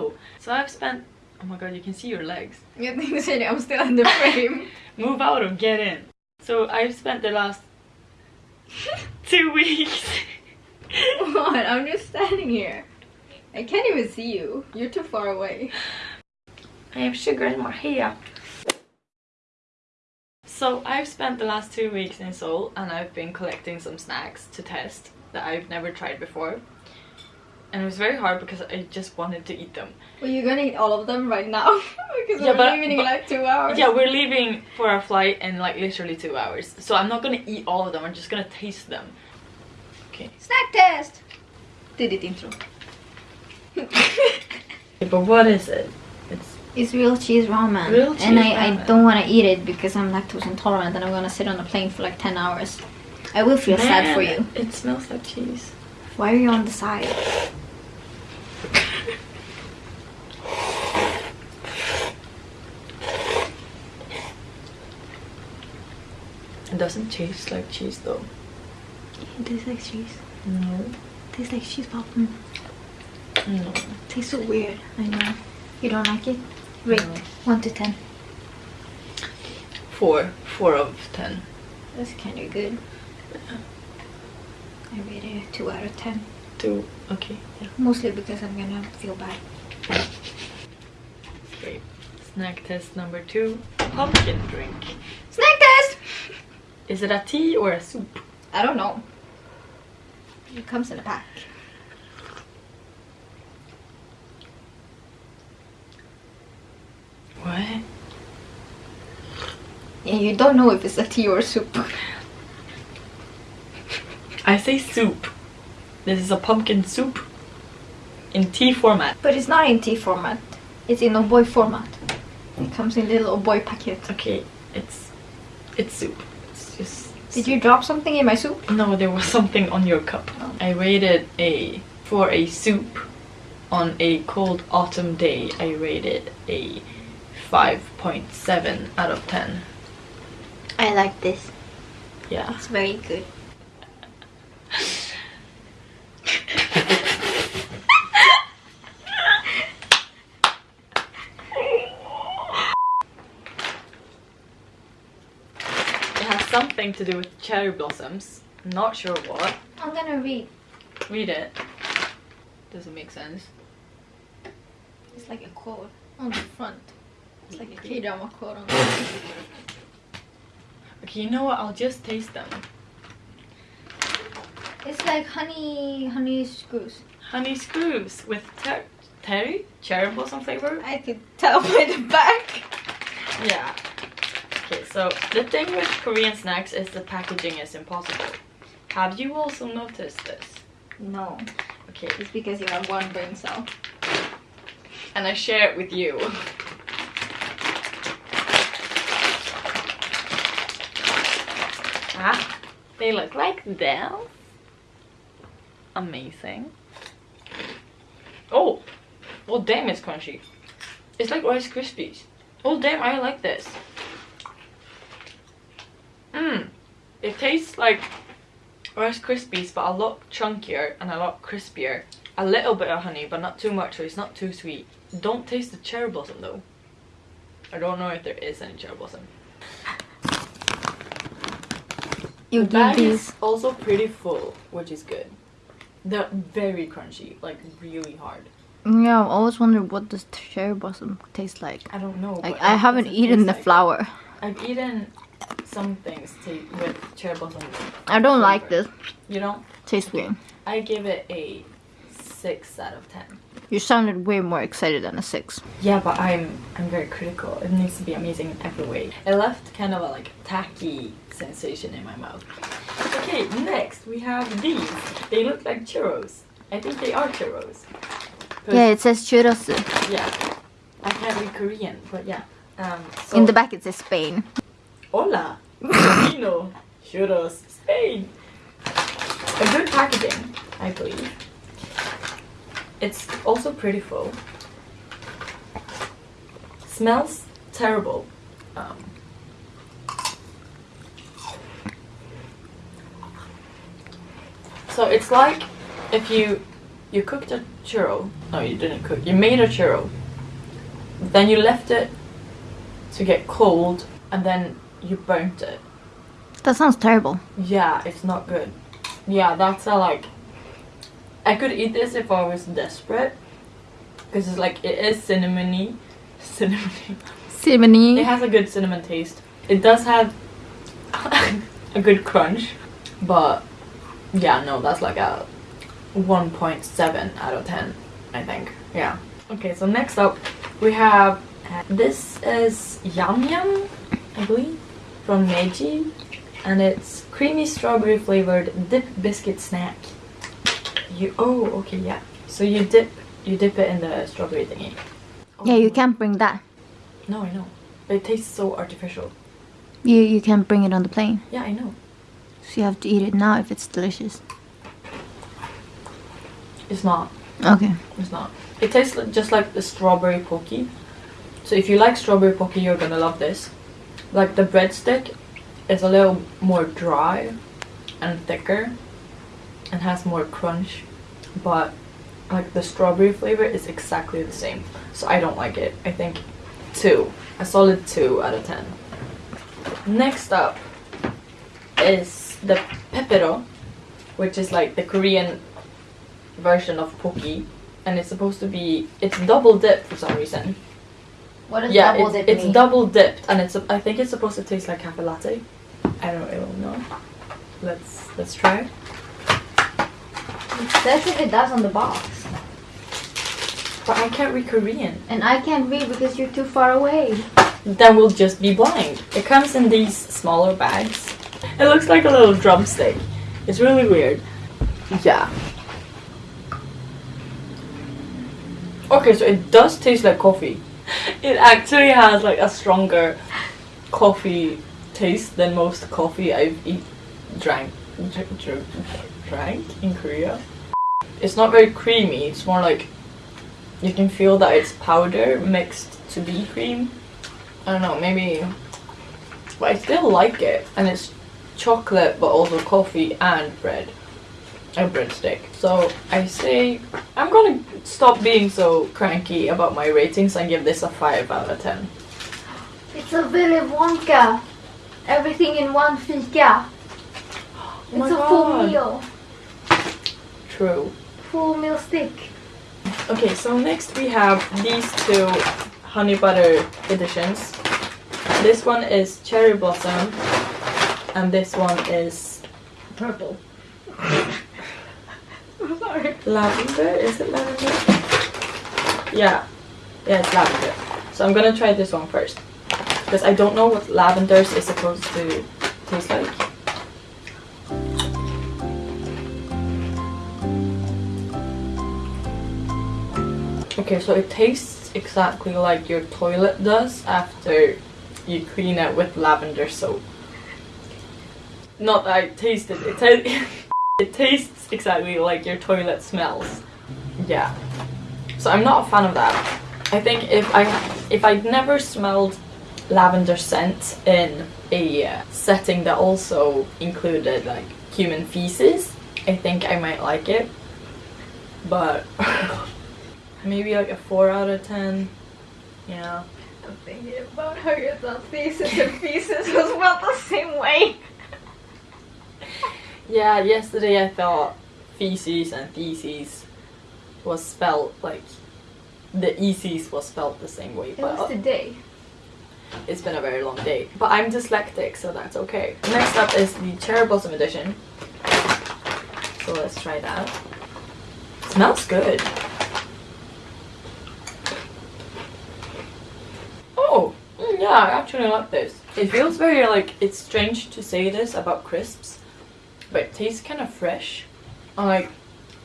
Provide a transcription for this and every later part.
go. So I've spent, oh my god, you can see your legs. Jag tänkte säga det, I'm still in the frame. Move out or get in. So I've spent the last two weeks. what? I'm just standing here. I can't even see you. You're too far away. I have sugar in my hair. So I've spent the last two weeks in Seoul and I've been collecting some snacks to test that I've never tried before. And it was very hard because I just wanted to eat them. Well, you're gonna eat all of them right now because Yeah, we're but- leaving in like two hours. Yeah, we're leaving for our flight in like literally two hours. So I'm not gonna eat all of them, I'm just gonna taste them. Okay. Snack test! Did it ditt intro. But what is it? It's It's real cheese ramen. Real cheese and I, I don't want to eat it because I'm lactose intolerant and I'm gonna sit on a plane for like 10 hours. I will feel sad for you. It smells like cheese. Why are you on the side? It doesn't taste like cheese though. It tastes like cheese. No. It tastes like cheese popcorn. No. It tastes so weird. I know. You don't like it? Rate No. 1 to 10. Four. Four of ten. That's kind of good. I rate it a 2 out of 10. Two. Okay. Yeah. Mostly because I'm gonna feel bad. Great. Snack test number two. Pumpkin drink. Snack test! Is it a tea or a soup? I don't know. It comes in a pack. What? Yeah, you don't know if it's a tea or soup. I say soup. This is a pumpkin soup in tea format. But it's not in tea format. It's in a boy format. It hmm. comes in little boy packet. Okay, it's it's soup. It's just Did you drop something in my soup? No, there was something on your cup. Oh. I rated a for a soup on a cold autumn day. I rated a 5.7 out of 10. I like this. Yeah. It's very good. It something to do with cherry blossoms. Not sure what. I'm gonna read. Read it. Does it make sense? It's like a quote on the front. It's like a K-drama quote on the front. Okay, you know what? I'll just taste them. It's like honey, honey screws. Honey screws with ter- terry? Cherry blossom flavor? I could tell by the back. Yeah. So the thing with Korean snacks is the packaging is impossible. Have you also noticed this? No, Okay, it's because you have one brain cell. and I share it with you. ah, they look like this. Amazing. Oh, oh damn, it's crunchy. It's like Rice Krispies. Oh damn, I like this. Mmm, it tastes like Rice Krispies, but a lot chunkier and a lot crispier. A little bit of honey, but not too much, so it's not too sweet. Don't taste the cherry blossom though. I don't know if there is any cherry blossom. You The bag is also pretty full, which is good. They're very crunchy, like really hard. Mm, yeah, I've always wondered what does cherry blossom taste like. I don't know. Like I haven't eaten the like- flower. I've eaten some things with cherry blossom. I don't like this. You don't? Tastes weird. I give it a six out of ten. You sounded way more excited than a six. Yeah, but I'm I'm very critical. It needs to be amazing in every way. It left kind of a like tacky sensation in my mouth. Okay, next we have these. They look like churros. I think they are churros. Yeah, it says churros. yeah. I can't read Korean, but yeah. Um, so, In the back it says Spain. Hola, Filipino, churros, Spain. A good packaging, I believe. It's also pretty full. Smells terrible. Um, so it's like if you you cooked a churro No, you didn't cook. You made a churro. Then you left it to get cold, and then you burnt it. That sounds terrible. Yeah, it's not good. Yeah, that's a like. I could eat this if I was desperate, because it's like it is cinnamony, cinnamony. Cinnamony. It has a good cinnamon taste. It does have a good crunch, but yeah, no, that's like a 1.7 out of 10, I think. Yeah. Okay, so next up we have uh, this is Yum Yum, I believe, from Meiji, and it's creamy strawberry flavored dip biscuit snack. You oh okay yeah. So you dip you dip it in the strawberry thingy. Oh yeah, you can't bring that. No, I know. But it tastes so artificial. You you can't bring it on the plane. Yeah, I know. So you have to eat it now if it's delicious. It's not. Okay. It's not. It tastes just like the strawberry Pocky. So if you like strawberry Pocky, you're gonna love this. Like the breadstick is a little more dry and thicker and has more crunch, but like the strawberry flavor is exactly the same. So I don't like it. I think two, a solid two out of ten. Next up is the pepero, which is like the Korean version of Pocky, and it's supposed to be it's double dip for some reason. What does yeah, double it's, dip it's mean? double dipped, and it's I think it's supposed to taste like cafe latte. I don't really know. Let's let's try. It says if it does on the box. But I can't read Korean. And I can't read because you're too far away. Then we'll just be blind. It comes in these smaller bags. It looks like a little drumstick. It's really weird. Yeah. Okay, so it does taste like coffee. It actually has like a stronger coffee taste than most coffee I've eat, drank, dr- dr- drank in Korea. It's not very creamy. It's more like you can feel that it's powder mixed to be cream. I don't know, maybe. But I still like it, and it's chocolate, but also coffee and bread, a breadstick. So I say I'm gonna stop being so cranky about my ratings and give this a five out of ten. It's a Willy Wonka. Everything in one fika. Oh It's a full meal. True. Full meal stick. Okay, so next we have these two honey butter editions. This one is cherry blossom, and this one is Purple. Lavender? Is it lavender? Yeah. Yeah, it's lavender. So I'm gonna try this one first. Because I don't know what lavenders is supposed to taste like. Okay, so it tastes exactly like your toilet does after you clean it with lavender soap. Not that I tasted it. It, it tastes exactly like your toilet smells. Yeah. So I'm not a fan of that. I think if I if I'd never smelled lavender scent in a setting that also included like human feces, I think I might like it. But maybe like a four out of ten. Yeah. I'm thinking about how you thought feces and feces was spelled the same way. Yeah, yesterday I thought feces and theses was spelled like the eces was spelled the same way, It but was today. it's been a very long day. But I'm dyslexic, so that's okay. Next up is the Cherry Blossom edition. So let's try that. Smells good. Oh, mm, yeah, I actually like this. It feels very like it's strange to say this about crisps, but it tastes kind of fresh. Like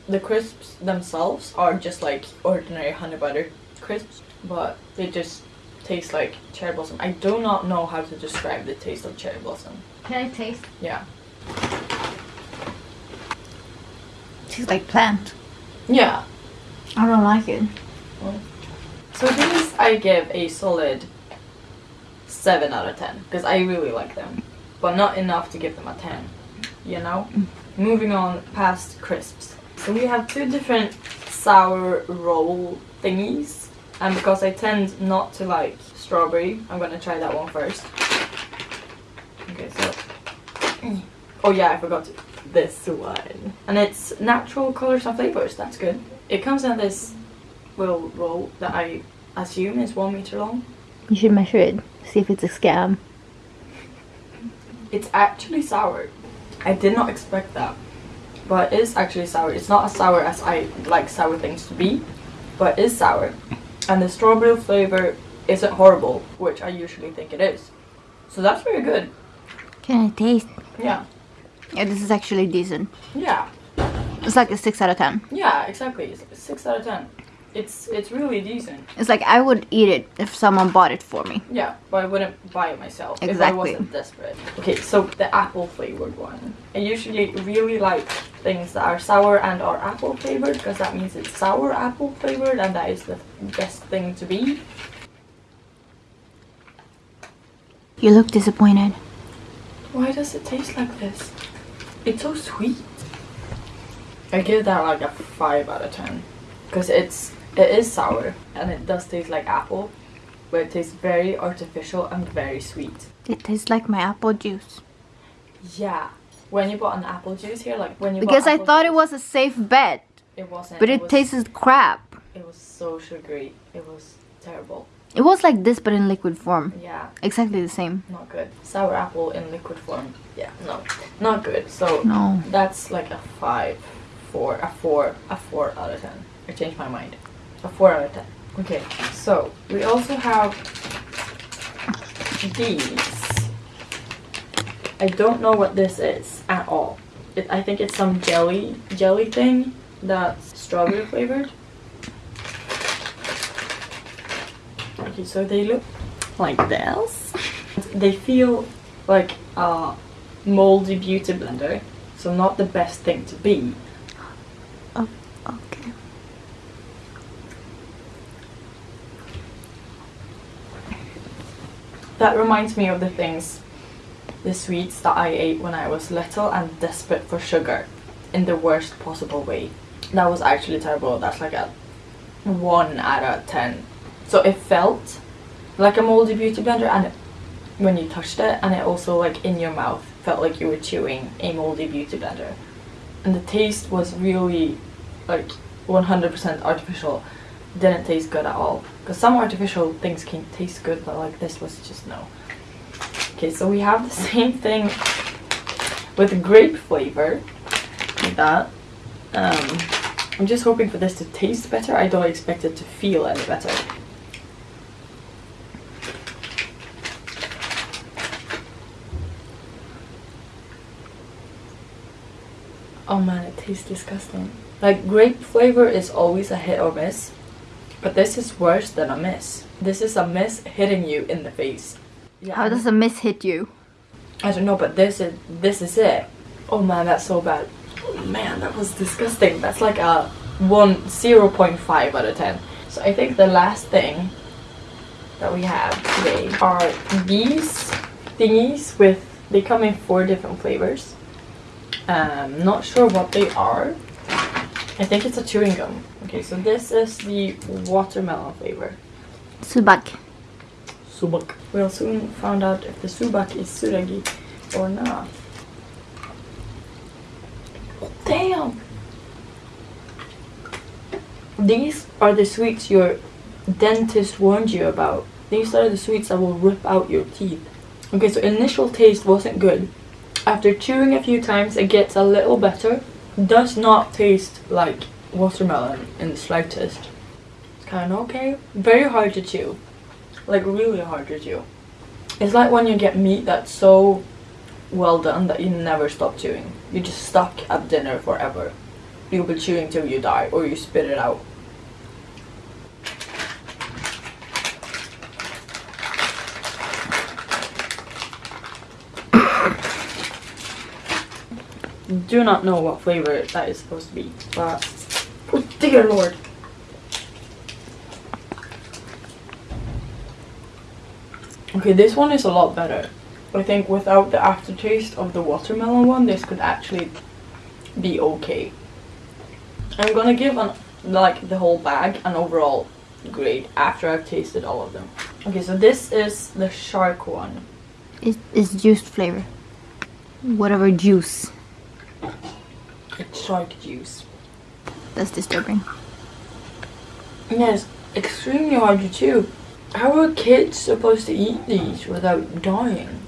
the crisps themselves are just like ordinary honey butter crisps, but they just taste like cherry blossom. I do not know how to describe the taste of cherry blossom. Can I taste? Yeah. Tastes like plant. Yeah. I don't like it. So these I give a solid 7 out of 10 because I really like them, but not enough to give them a 10. You know? Mm. Moving on past crisps. So we have two different sour roll thingies. And because I tend not to like strawberry, I'm gonna try that one first. Okay, so. Oh yeah, I forgot this one. And it's natural colors and flavors, that's good. It comes in this little roll that I assume is one meter long. You should measure it. See if it's a scam. It's actually sour. I did not expect that. But it is actually sour. It's not as sour as I like sour things to be, but it is sour. And the strawberry flavor isn't horrible, which I usually think it is. So that's very good. Can I taste? Yeah. Yeah, this is actually decent. Yeah. It's like a 6 out of 10. Yeah, exactly. It's six out of ten. It's it's really decent. It's like I would eat it if someone bought it for me. Yeah, but I wouldn't buy it myself if I wasn't desperate. Okay, so the apple flavored one. I usually really like things that are sour and are apple flavored because that means it's sour apple flavored and that is the best thing to be. You look disappointed. Why does it taste like this? It's so sweet. I give that like a 5 out of 10 because it's it is sour and it does taste like apple but it tastes very artificial and very sweet. It tastes like my apple juice. Yeah. When you bought an apple juice here, like when you Because I thought it was a safe bet. it wasn't. But it was, tastes crap. It was so sugary. It was terrible. It was like this but in liquid form. Yeah, Exactly the same. not good. Sour apple in liquid form. Yeah, no, not good. So No. that's like a five, four, a four, a four out of ten. I changed my mind. A four out of ten. Okay, so we also have these. I don't know what this is at all. It, I think it's some jelly jelly thing that's strawberry flavored. Okay, so they look like this. They feel like a moldy beauty blender, so not the best thing to be. That reminds me of the things, the sweets that I ate when I was little and desperate for sugar in the worst possible way. That was actually terrible. That's like a 1 out of 10. So it felt like a moldy beauty blender and it, when you touched it and it also like in your mouth felt like you were chewing a moldy beauty blender. And the taste was really like 100% artificial. Didn't taste good at all. Because some artificial things can taste good, but like this was just no. Okay, so we have the same thing with grape flavor, like that. Um, I'm just hoping for this to taste better. I don't expect it to feel any better. Oh man, it tastes disgusting. Like grape flavor is always a hit or miss, but this is worse than a miss. This is a miss hitting you in the face. Yeah, How does a miss hit you? I don't know, but this is this is it. Oh man, that's so bad. Oh, man, that was disgusting. That's like a one zero point five out of ten. So I think the last thing that we have today are these thingies with they come in four different flavors. Um, not sure what they are. I think it's a chewing gum. Okay, so this is the watermelon flavor. Subak. Subak. We'll soon find out if the subak is suragi or not. Damn! These are the sweets your dentist warned you about. These are the sweets that will rip out your teeth. Okay, so initial taste wasn't good. After chewing a few times, it gets a little better. Does not taste like watermelon in the slightest. It's kind of okay. Very hard to chew like really hard to chew. It's like when you get meat that's so well done that you never stop chewing. You're just stuck at dinner forever. You'll be chewing till you die or you spit it out. Do not know what flavor that is supposed to be, but oh dear lord. Okay, this one is a lot better. I think without the aftertaste of the watermelon one, this could actually be okay. I'm gonna give an like the whole bag and overall grade after I've tasted all of them. Okay, so this is the shark one. It's, it's juice flavor. Whatever juice. It's shark juice. That's disturbing. Yes, extremely hard to chew. How are kids supposed to eat these without dying?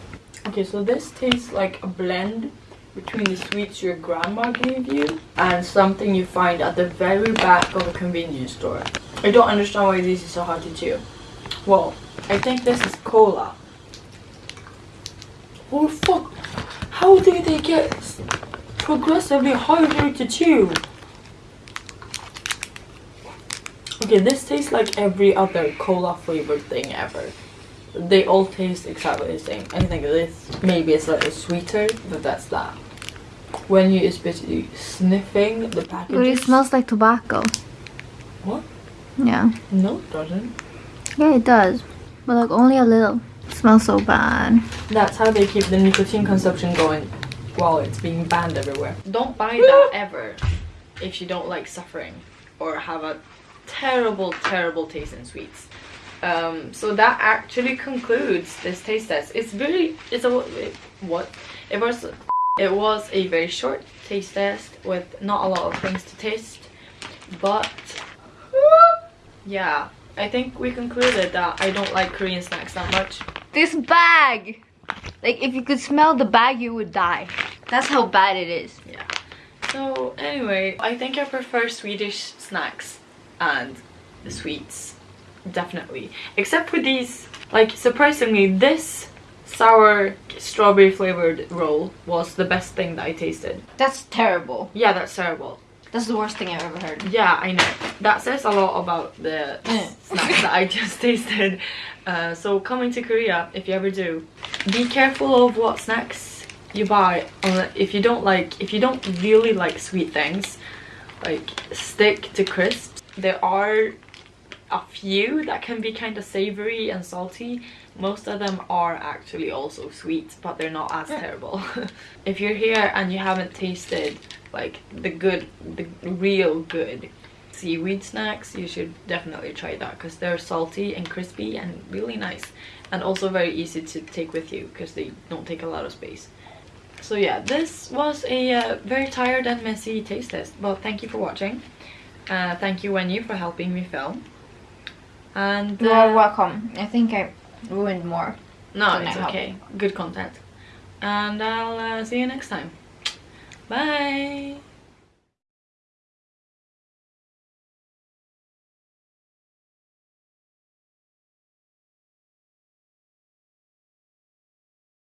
Okay, so this tastes like a blend between the sweets your grandma gave you and something you find at the very back of a convenience store. I don't understand why these are so hard to chew. Well, I think this is cola. Oh fuck! How do they get s- progressively harder to chew? Okay, this tastes like every other cola flavored thing ever. They all taste exactly the same. I think this maybe it's slightly sweeter, but that's that. When you is basically sniffing the But package. it smells like tobacco. What? Yeah. No, it doesn't. Yeah, it does. But like only a little. It smells so bad. That's how they keep the nicotine consumption going while it's being banned everywhere. Don't buy that ever if you don't like suffering or have a terrible, terrible taste in sweets. Um, so that actually concludes this taste test. It's very, it's a it- what? It was, it was a very short taste test with not a lot of things to taste, but yeah, I think we concluded that I don't like Korean snacks that much. This bag! Like if you could smell the bag you would die. That's how bad it is. Yeah. So anyway, I think I prefer Swedish snacks and the sweets. Definitely. Except for these, like surprisingly, this sour strawberry flavored roll was the best thing that I tasted. That's terrible. Yeah, that's terrible. That's the worst thing I've ever heard. Yeah, I know. That says a lot about the snacks that I just tasted. Uh, so coming to Korea, if you ever do, be careful of what snacks you buy. If you don't like, if you don't really like sweet things, like stick to crisps. There are a few that can be kind of savory and salty. Most of them are actually also sweet, but they're not as terrible. if you're here and you haven't tasted like the good, the real good seaweed snacks, you should definitely try that because they're salty and crispy and really nice. And also very easy to take with you because they don't take a lot of space. So yeah, this was a uh, very tired and messy taste test, but thank you for watching. Uh, thank you Wenyu for helping me film. And You are uh, welcome. I think I ruined more. no, it's okay. Good content. And I'll uh, see you next time. Bye.